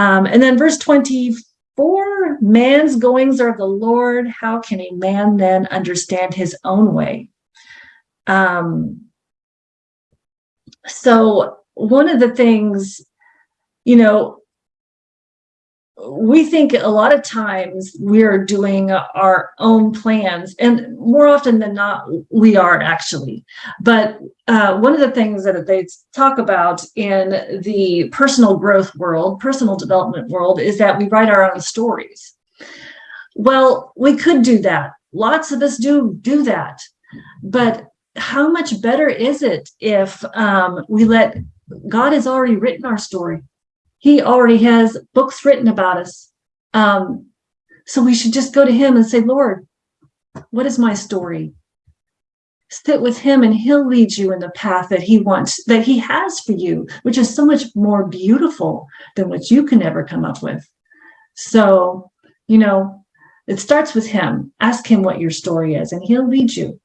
Um, and then verse 24, man's goings are the Lord. How can a man then understand his own way? Um, so one of the things, you know, we think a lot of times we're doing our own plans and more often than not we are actually. But uh, one of the things that they talk about in the personal growth world personal development world is that we write our own stories. Well we could do that. Lots of us do do that. But how much better is it if um, we let god has already written our story he already has books written about us. Um, so we should just go to him and say, Lord, what is my story? Sit with him and he'll lead you in the path that he wants, that he has for you, which is so much more beautiful than what you can ever come up with. So, you know, it starts with him. Ask him what your story is and he'll lead you.